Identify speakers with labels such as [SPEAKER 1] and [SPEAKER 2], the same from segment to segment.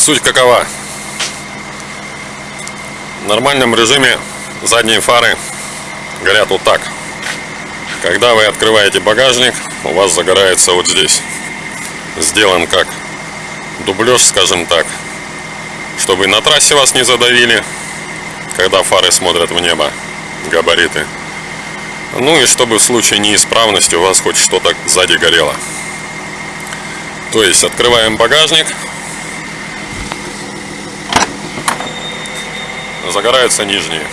[SPEAKER 1] Суть какова? В нормальном режиме задние фары горят вот так. Когда вы открываете багажник, у вас загорается вот здесь. Сделан как дублеж, скажем так, чтобы на трассе вас не задавили, когда фары смотрят в небо, габариты. Ну и чтобы в случае неисправности у вас хоть что-то сзади горело. То есть открываем багажник. Загораются нижние.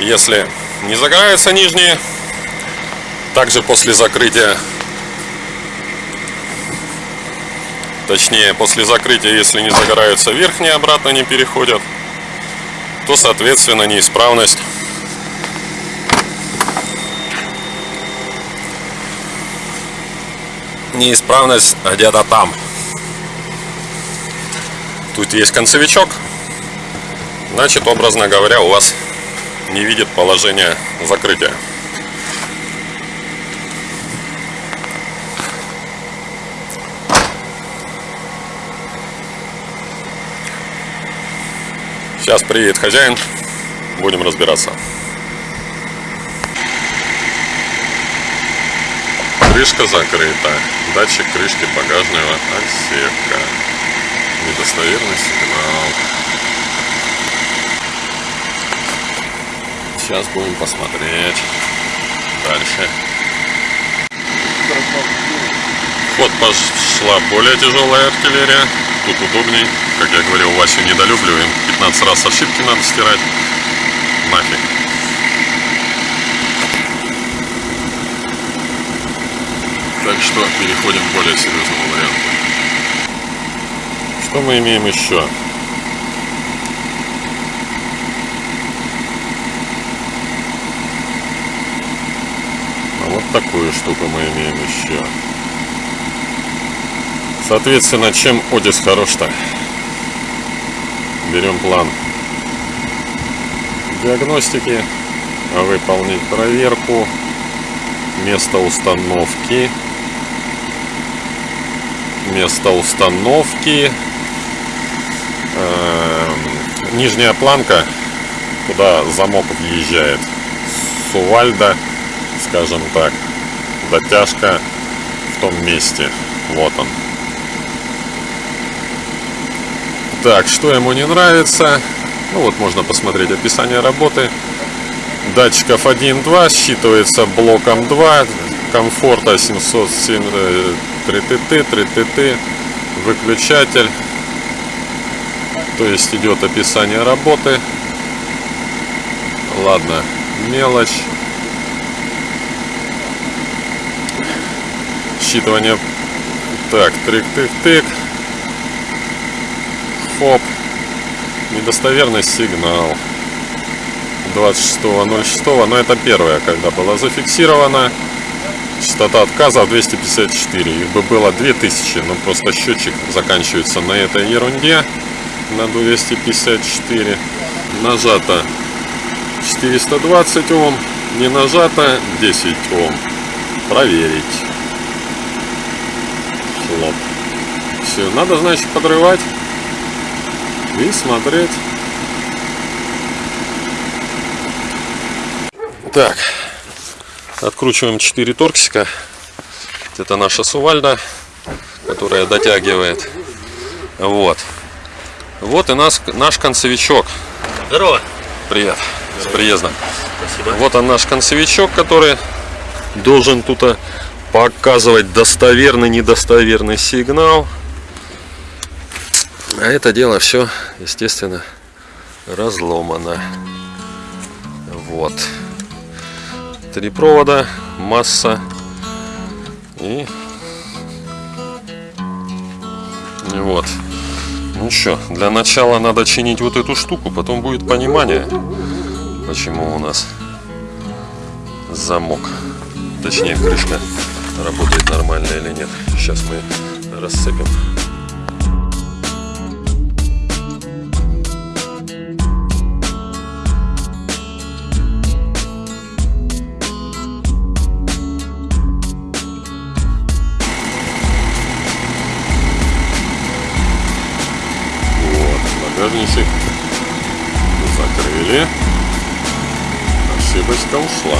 [SPEAKER 1] Если не загораются нижние, также после закрытия, точнее после закрытия, если не загораются верхние, обратно не переходят, то соответственно неисправность неисправность где-то там. Тут есть концевичок. Значит, образно говоря, у вас не видит положение закрытия. Сейчас приедет хозяин, будем разбираться. Крышка закрыта. Датчик крышки багажного отсека. Недостоверный сигнал. Сейчас будем посмотреть дальше. Вот пошла более тяжелая артиллерия. Тут удобней. Как я говорил, Васю недолюбливаем. 15 раз ошибки надо стирать. Нафиг. Так что переходим к более серьезному варианту. Что мы имеем еще? А вот такую штуку мы имеем еще. Соответственно, чем Одис хорош-то? Берем план диагностики, выполнить проверку, место установки, место установки, э, нижняя планка, куда замок въезжает, сувальда, скажем так, дотяжка в том месте, вот он. Так, что ему не нравится? Ну вот можно посмотреть описание работы. Датчиков 1.2 считывается блоком 2, комфорта 707 3ТТ, 3ТТ, выключатель. То есть идет описание работы. Ладно, мелочь. Считывание. Так, трик-тык-тык. Хоп. Недостоверный сигнал. 26.06, но это первое, когда было зафиксировано. Частота отказа 254. Их бы было 2000, но просто счетчик заканчивается на этой ерунде. На 254. Нажато 420 Ом. Не нажато 10 Ом. Проверить. Хлоп. Все, надо, значит, подрывать и смотреть. Так, Откручиваем 4 торксика. Это наша сувальда, которая дотягивает. Вот. Вот и нас, наш концевичок.
[SPEAKER 2] Здорово.
[SPEAKER 1] Привет. Здорово. С приездом.
[SPEAKER 2] Спасибо.
[SPEAKER 1] Вот он наш концевичок, который должен тут э, показывать достоверный, недостоверный сигнал. А это дело все, естественно, разломано. Вот три провода, масса и, и вот. Ну что, для начала надо чинить вот эту штуку, потом будет понимание, почему у нас замок, точнее крышка работает нормально или нет. Сейчас мы задницы. Закрыли. Ошибочка ушла.